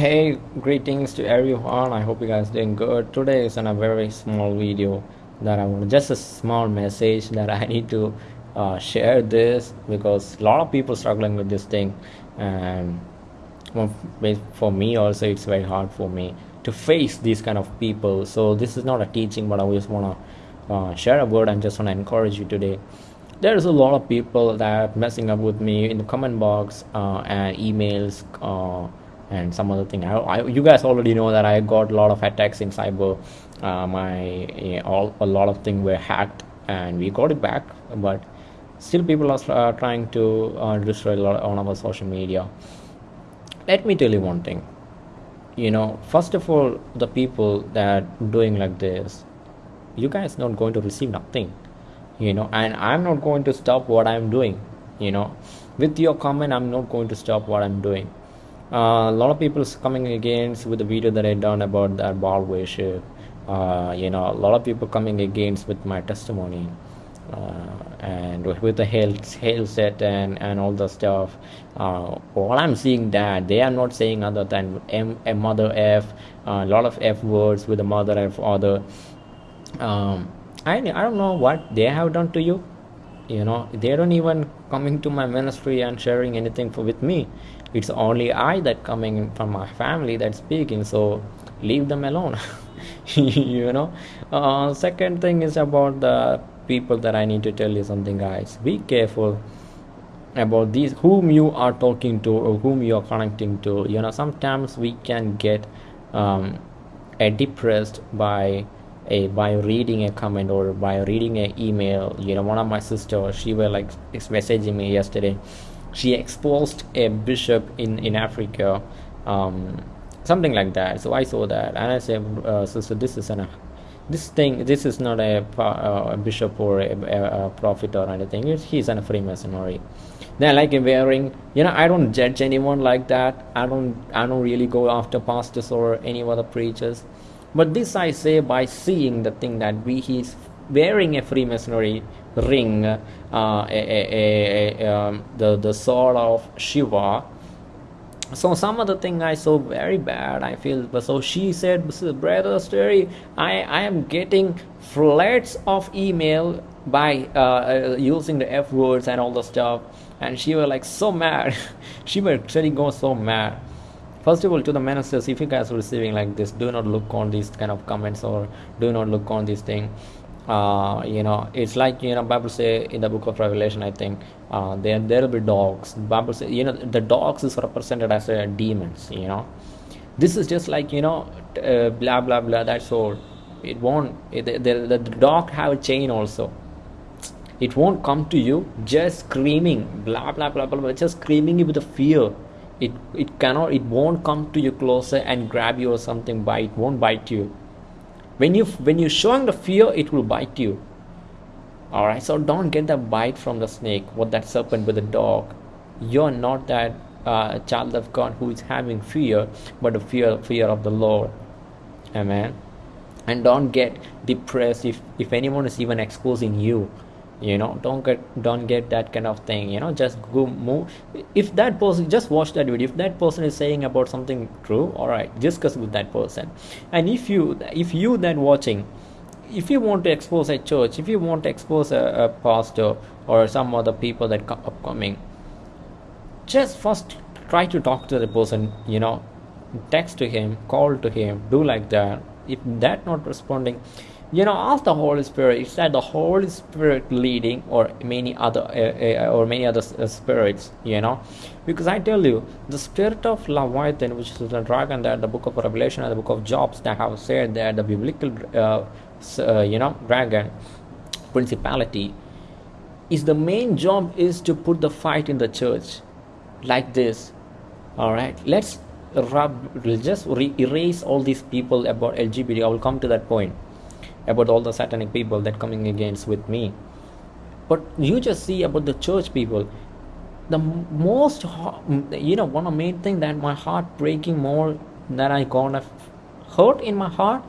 Hey, greetings to everyone. I hope you guys doing good. Today is on a very small video that I want just a small message that I need to uh, share this because a lot of people struggling with this thing, and for me also it's very hard for me to face these kind of people. So this is not a teaching, but I just wanna uh, share a word and just wanna encourage you today there's a lot of people that messing up with me in the comment box uh, and emails uh, and some other thing. I, I, you guys already know that i got a lot of attacks in cyber. Uh, my all a lot of things were hacked and we got it back but still people are uh, trying to uh, destroy a lot on our social media. Let me tell you one thing. You know first of all the people that doing like this you guys not going to receive nothing you know and i'm not going to stop what i'm doing you know. With your comment i'm not going to stop what i'm doing a lot of people coming against with the video that i done about that Baal worship. Uh, you know a lot of people coming against with my testimony uh, and with the health hail set and and all the stuff. Uh, all i'm seeing that they are not saying other than M, a mother f a lot of f words with the mother f other um, I, I don't know what they have done to you. You know they don't even coming to my ministry and sharing anything for, with me it's only i that coming from my family that's speaking so leave them alone you know. Uh, second thing is about the people that i need to tell you something guys. Be careful about these whom you are talking to or whom you are connecting to. You know sometimes we can get um, depressed by a by reading a comment or by reading an email. You know one of my sister she was like messaging me yesterday she exposed a bishop in in africa um, something like that. So i saw that and i said uh, sister this is an this thing this is not a, uh, a bishop or a, a, a, prophet or anything. He's in a freemasonry. Then like wearing you know i don't judge anyone like that. I don't i don't really go after pastors or any other preachers. But this I say by seeing the thing that we he's wearing a Freemasonry ring, uh, a, a, a, um, the the sword of Shiva. So some of the thing I saw very bad. I feel so. She said, This is "Brother Story, I I am getting floods of email by uh, uh, using the F words and all the stuff." And she was like so mad. she was actually going so mad first of all to the ministers if you guys are receiving like this do not look on these kind of comments or do not look on this thing uh, you know it's like you know bible say in the book of revelation i think uh, there there will be dogs. Bible say you know the dogs is represented as uh, demons you know. This is just like you know uh, blah blah blah that's all. It won't it, the, the, the dog have a chain also. It won't come to you just screaming blah blah blah blah, blah just screaming you with the fear. It it cannot it won't come to you closer and grab you or something bite won't bite you when you when you're showing the fear it will bite you. All right so don't get the bite from the snake what that serpent with the dog. You're not that uh, child of god who is having fear but the fear fear of the lord. Amen. And don't get depressed if if anyone is even exposing you you know don't get don't get that kind of thing you know just go move. If that person just watch that video. If that person is saying about something true all right discuss with that person. And if you if you then watching if you want to expose a church if you want to expose a, a pastor or some other people that come upcoming just first try to talk to the person you know text to him call to him do like that. If that not responding you know ask the holy spirit it's that the holy spirit leading or many other uh, uh, or many other uh, spirits you know? Because i tell you the spirit of leviathan which is the dragon that the book of revelation and the book of jobs that have said that the biblical you know dragon principality is the main job is to put the fight in the church like this all right? Let's rub just re- erase all these people about lgbt i will come to that point about all the satanic people that coming against with me. But you just see about the church people. The most you know one of main thing that my heart breaking more that i gonna hurt in my heart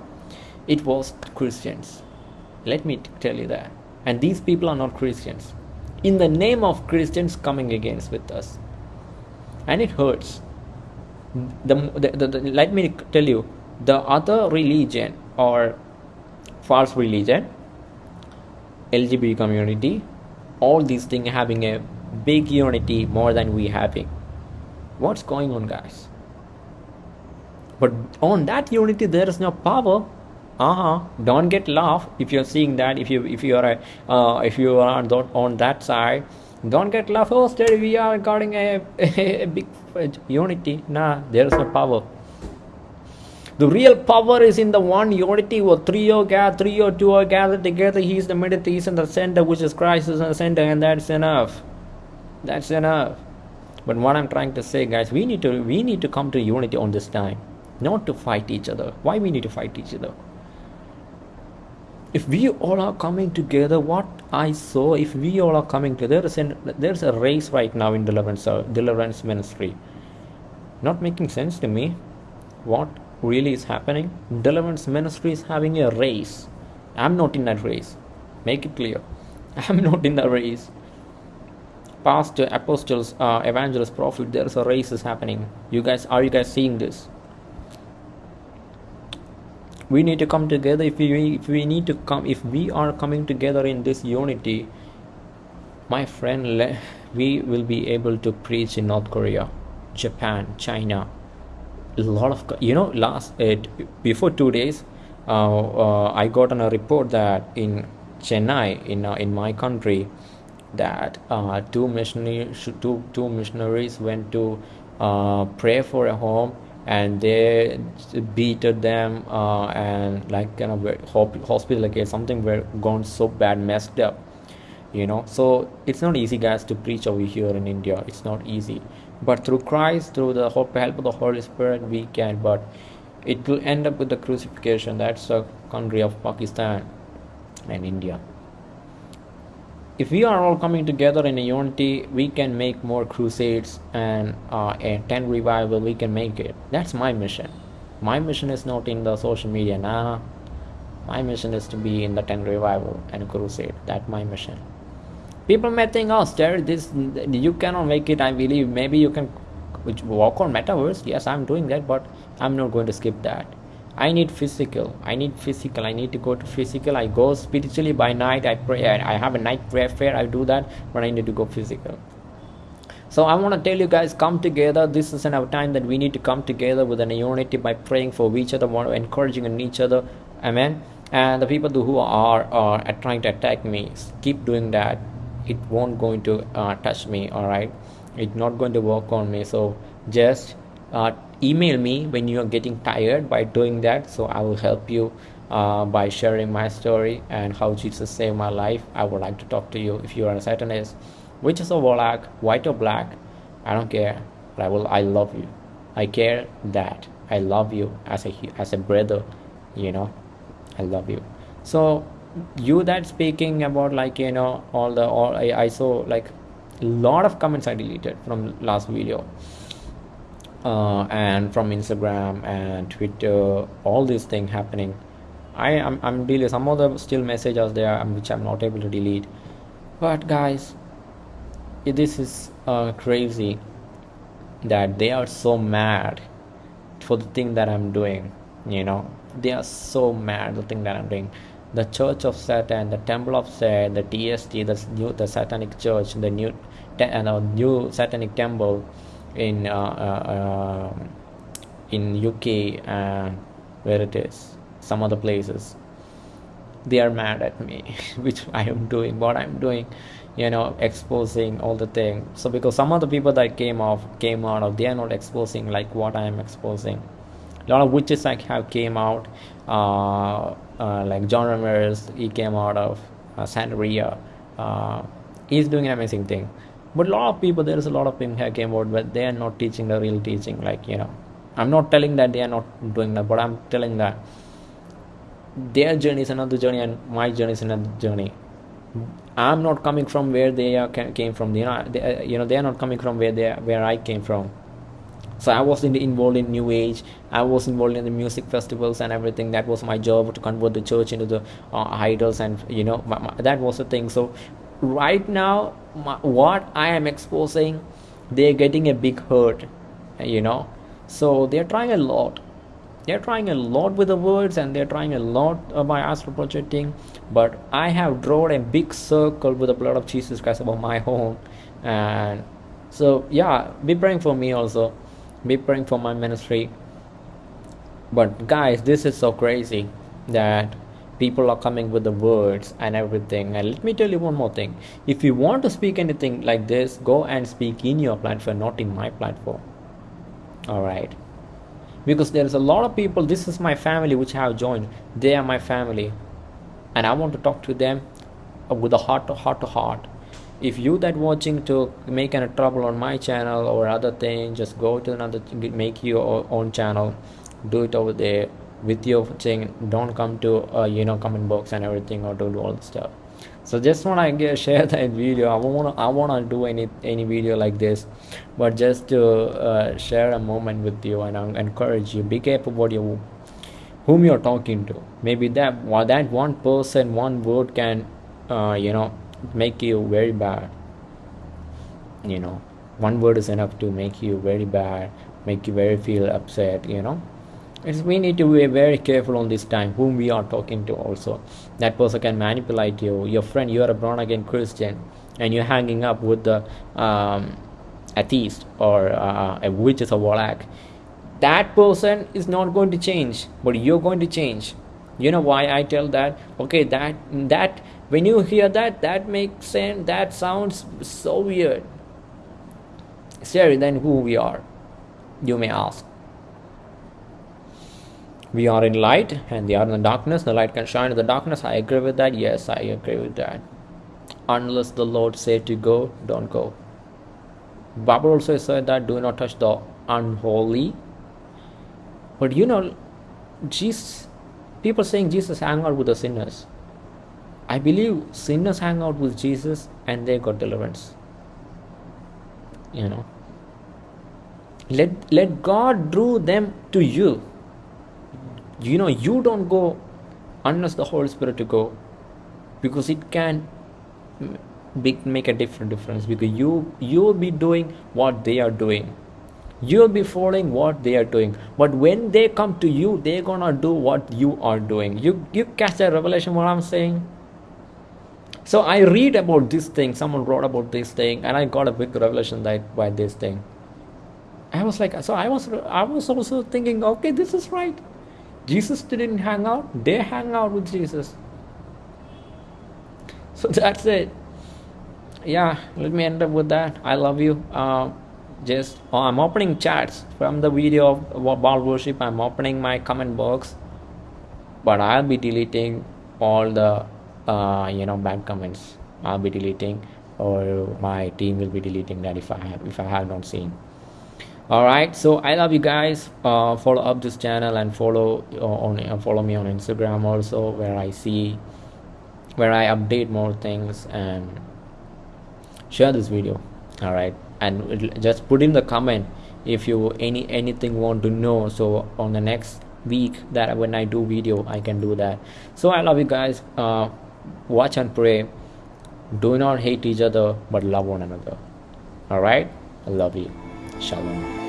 it was christians. Let me tell you that. And these people are not christians. In the name of christians coming against with us. And it hurts. The, the, the, the let me tell you the other religion or false religion lgbt community all these things having a big unity more than we having. What's going on guys? But on that unity there is no power. Uh-huh. Don't get laugh if you're seeing that if you if you are a, uh, if you are on that side. Don't get laugh oh we are guarding a, a, a big unity. Nah there is no power the real power is in the one unity or three or three or two are gathered together. He's the middle, he's in the center, which is Christ is in the center, and that's enough. That's enough. But what I'm trying to say, guys, we need to we need to come to unity on this time, not to fight each other. Why we need to fight each other? If we all are coming together, what I saw, if we all are coming together, there's, there's a race right now in deliverance, uh, deliverance ministry. Not making sense to me. What really is happening. Deliverance ministry is having a race. I'm not in that race. Make it clear. I'm not in the race. Pastor, apostles, uh, evangelists, prophet, there's a race is happening. You guys, are you guys seeing this? We need to come together. If we, if we need to come, if we are coming together in this unity, my friend, we will be able to preach in North Korea, Japan, China, a lot of you know last it before two days uh, uh, i got on a report that in chennai in uh, in my country that uh, two missionaries two two missionaries went to uh, pray for a home and they beated them uh, and like kind of hospital like something were gone so bad messed up you know. So it's not easy guys to preach over here in india. It's not easy but through christ through the help of the holy spirit we can but it will end up with the crucifixion. That's the country of pakistan and india. If we are all coming together in a unity we can make more crusades and uh, a tent revival we can make it. That's my mission. My mission is not in the social media nah. My mission is to be in the tent revival and crusade. That's my mission people may think oh Jared, this you cannot make it i believe. Maybe you can walk on metaverse. Yes i'm doing that but i'm not going to skip that. I need physical. I need physical. I need to go to physical. I go spiritually by night. I pray. I have a night prayer fair. I do that but i need to go physical. So i want to tell you guys come together. This is enough time that we need to come together with an unity by praying for each other encouraging in each other. Amen? And the people who are, are trying to attack me keep doing that it won't going to uh, touch me all right it's not going to work on me. So just uh, email me when you are getting tired by doing that. So i will help you uh, by sharing my story and how jesus saved my life. I would like to talk to you if you are a satanist which is a warlock white or black. I don't care but i will i love you. I care that i love you as a as a brother you know? I love you. So you that speaking about like you know all the all I, I saw like a lot of comments I deleted from last video. Uh, and from Instagram and Twitter all these things happening. I am I'm, I'm deleting some of the still messages there um, which I'm not able to delete. But guys this is uh, crazy that they are so mad for the thing that I'm doing you know? They are so mad the thing that I'm doing the Church of Satan, the Temple of Satan, the TST, the new, the Satanic Church, the new, te- uh, new Satanic Temple in uh, uh, um, in UK and where it is, some other places. They are mad at me, which I am doing, what I'm doing, you know, exposing all the things. So because some of the people that came off, came out of, they are not exposing like what I am exposing. A lot of witches like have came out. Uh, uh, like John Ramirez, he came out of uh, Santeria. Uh, he's doing an amazing thing. But a lot of people, there is a lot of people who came out, but they are not teaching the real teaching. Like, you know, I'm not telling that they are not doing that, but I'm telling that their journey is another journey and my journey is another journey. I'm not coming from where they are, came from. You know, they, uh, you know, they are not coming from where they where I came from so i was in, involved in new age. I was involved in the music festivals and everything. That was my job to convert the church into the uh, idols and you know my, my, that was the thing. So right now my, what i am exposing they're getting a big hurt you know. So they're trying a lot. They're trying a lot with the words and they're trying a lot uh, by astral projecting. But i have drawn a big circle with the blood of jesus christ above my home. And so yeah be praying for me also be praying for my ministry. But guys this is so crazy that people are coming with the words and everything. And let me tell you one more thing. If you want to speak anything like this go and speak in your platform not in my platform. All right because there's a lot of people this is my family which I have joined. They are my family. And i want to talk to them with a heart to heart to heart if you that watching to make any trouble on my channel or other thing just go to another make your own channel. Do it over there with your thing. Don't come to uh, you know comment box and everything or do all the stuff. So just want to share that video. I want to i want to do any any video like this. But just to uh, share a moment with you and I encourage you. Be careful what you whom you're talking to. Maybe that that one person one word can uh, you know make you very bad. You know one word is enough to make you very bad make you very feel upset you know. It's, we need to be very careful on this time whom we are talking to also. That person can manipulate you. Your friend you are a born again christian and you're hanging up with the um, atheist or uh, a witch is a warlock that person is not going to change but you're going to change. You know why i tell that? Okay that that when you hear that that makes sense that sounds so weird. Siri, then who we are you may ask. We are in light and they are in the darkness. The light can shine in the darkness. I agree with that. Yes i agree with that. Unless the lord said to go don't go. Bible also said that do not touch the unholy. But you know jesus people saying jesus hang out with the sinners i believe sinners hang out with jesus and they got deliverance. You know. Let let god draw them to you. You know you don't go unless the holy spirit to go because it can make a different difference because you you'll be doing what they are doing. You'll be following what they are doing. But when they come to you they're gonna do what you are doing. You you catch that revelation what i'm saying so i read about this thing someone wrote about this thing and i got a big revelation that by this thing i was like so i was i was also thinking okay this is right Jesus didn't hang out, they hang out with Jesus. So that's it. Yeah, let me end up with that. I love you. Uh, just oh, I'm opening chats from the video of Baal worship. I'm opening my comment box, but I'll be deleting all the uh, you know bad comments. I'll be deleting, or my team will be deleting that if I have if I have not seen. All right. So i love you guys. Uh, follow up this channel and follow uh, on uh, follow me on instagram also where i see where i update more things and share this video. All right. And just put in the comment if you any anything want to know. So on the next week that when i do video i can do that. So i love you guys. Uh, watch and pray. Do not hate each other but love one another. All right? I love you. Shalom.